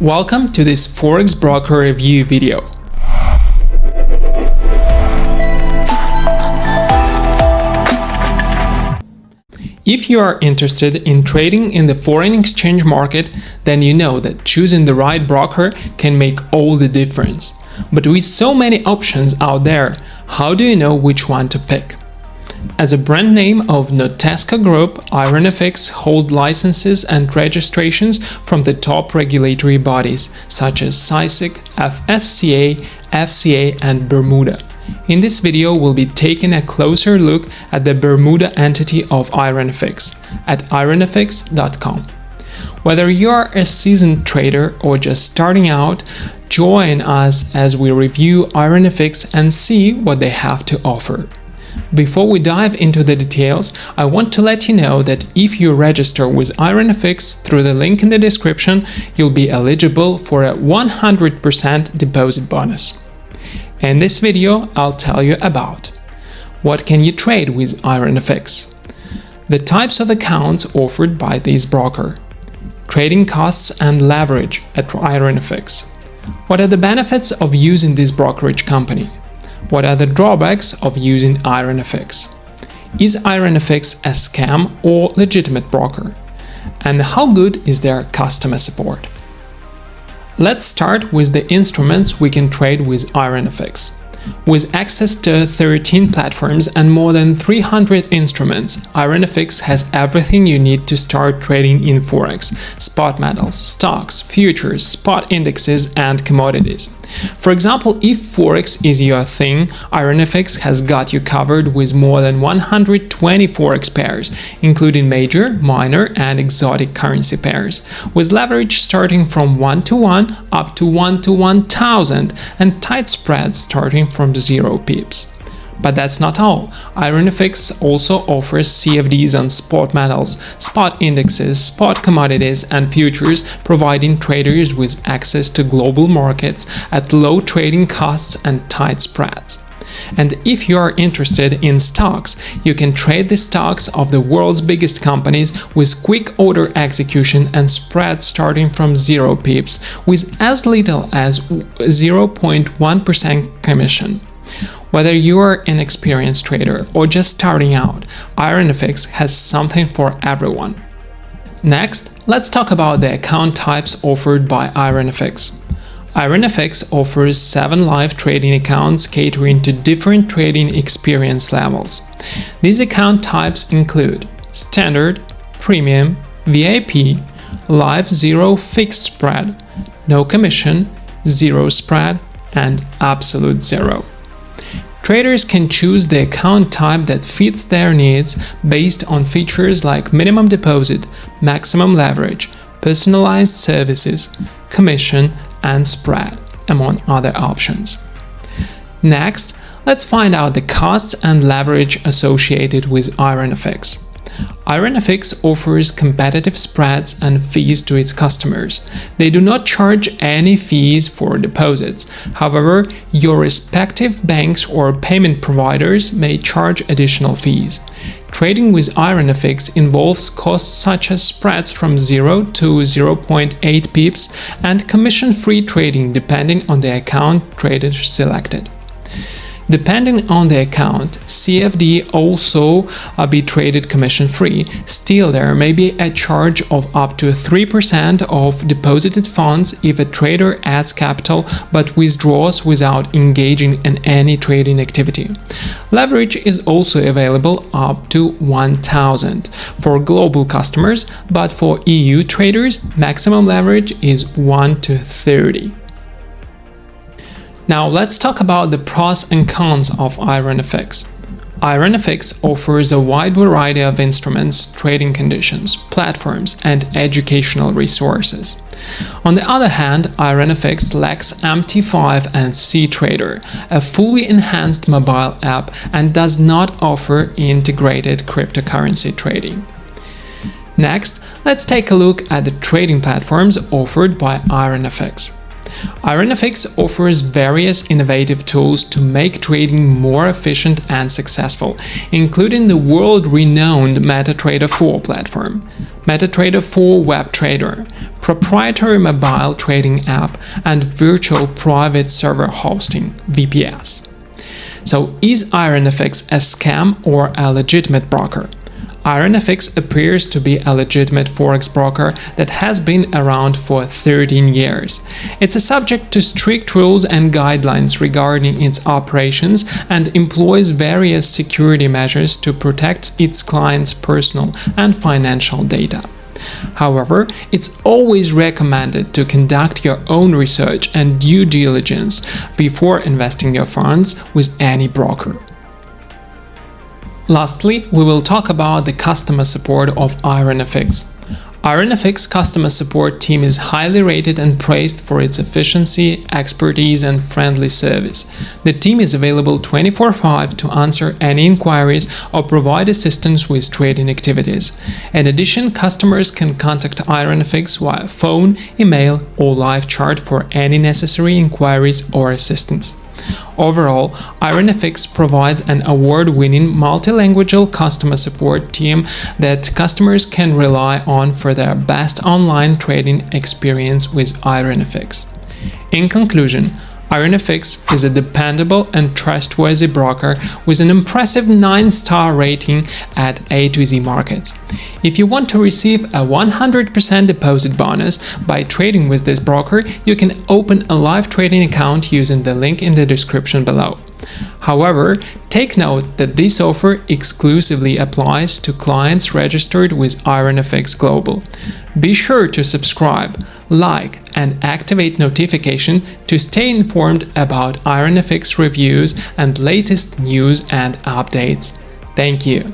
Welcome to this Forex Broker Review video. If you are interested in trading in the foreign exchange market, then you know that choosing the right broker can make all the difference. But with so many options out there, how do you know which one to pick? As a brand name of Notesco Group, IronFX hold licenses and registrations from the top regulatory bodies such as CySEC, FSCA, FCA and Bermuda. In this video, we'll be taking a closer look at the Bermuda entity of IronFX at ironfx.com. Whether you are a seasoned trader or just starting out, join us as we review IronFX and see what they have to offer. Before we dive into the details, I want to let you know that if you register with IronFX through the link in the description, you'll be eligible for a 100% deposit bonus. In this video, I'll tell you about what can you trade with IronFX, the types of accounts offered by this broker, trading costs and leverage at IronFX, what are the benefits of using this brokerage company, what are the drawbacks of using IronFX? Is IronFX a scam or legitimate broker? And how good is their customer support? Let's start with the instruments we can trade with IronFX. With access to 13 platforms and more than 300 instruments, IronFX has everything you need to start trading in Forex, spot metals, stocks, futures, spot indexes and commodities. For example, if Forex is your thing, IronFX has got you covered with more than 120 Forex pairs, including major, minor and exotic currency pairs, with leverage starting from 1 to 1 up to 1 to 1000 and tight spreads starting from 0 pips. But that's not all. IronFX also offers CFDs on spot metals, spot indexes, spot commodities and futures, providing traders with access to global markets at low trading costs and tight spreads. And if you are interested in stocks, you can trade the stocks of the world's biggest companies with quick order execution and spread starting from 0 pips with as little as 0.1% commission. Whether you are an experienced trader or just starting out, IronFX has something for everyone. Next, let's talk about the account types offered by IronFX. IronFX offers 7 live trading accounts catering to different trading experience levels. These account types include Standard, Premium, VIP, Live Zero Fixed Spread, No Commission, Zero Spread, and Absolute Zero. Traders can choose the account type that fits their needs based on features like minimum deposit, maximum leverage, personalized services, commission, and spread, among other options. Next, let's find out the costs and leverage associated with IronFX. IronFX offers competitive spreads and fees to its customers. They do not charge any fees for deposits. However, your respective banks or payment providers may charge additional fees. Trading with IronFX involves costs such as spreads from 0 to 0.8 pips and commission-free trading depending on the account traded selected. Depending on the account, CFD also uh, be traded commission free. Still, there may be a charge of up to 3% of deposited funds if a trader adds capital but withdraws without engaging in any trading activity. Leverage is also available up to 1000 for global customers, but for EU traders, maximum leverage is 1 to 30. Now let's talk about the pros and cons of IronFX. IronFX offers a wide variety of instruments, trading conditions, platforms, and educational resources. On the other hand, IronFX lacks MT5 and CTrader, a fully enhanced mobile app, and does not offer integrated cryptocurrency trading. Next, let's take a look at the trading platforms offered by IronFX. IronFX offers various innovative tools to make trading more efficient and successful, including the world-renowned MetaTrader 4 platform, MetaTrader 4 Web Trader, proprietary mobile trading app, and virtual private server hosting (VPS). So, is IronFX a scam or a legitimate broker? IronFX appears to be a legitimate forex broker that has been around for 13 years. It's a subject to strict rules and guidelines regarding its operations and employs various security measures to protect its clients' personal and financial data. However, it's always recommended to conduct your own research and due diligence before investing your funds with any broker. Lastly, we will talk about the customer support of IronFX. IronFX customer support team is highly rated and praised for its efficiency, expertise and friendly service. The team is available 24/5 to answer any inquiries or provide assistance with trading activities. In addition, customers can contact IronFX via phone, email or live chat for any necessary inquiries or assistance. Overall, IronFX provides an award-winning multilingual customer support team that customers can rely on for their best online trading experience with IronFX. In conclusion, IronFX is a dependable and trustworthy broker with an impressive 9 star rating at A to Z Markets. If you want to receive a 100% deposit bonus by trading with this broker, you can open a live trading account using the link in the description below. However, take note that this offer exclusively applies to clients registered with IronFX Global. Be sure to subscribe, like, and activate notification to stay informed about IronFX reviews and latest news and updates. Thank you.